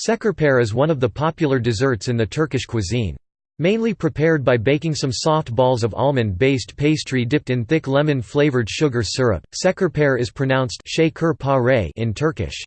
Şekerpare is one of the popular desserts in the Turkish cuisine. Mainly prepared by baking some soft balls of almond-based pastry dipped in thick lemon-flavored sugar syrup, şekerpare is pronounced in Turkish.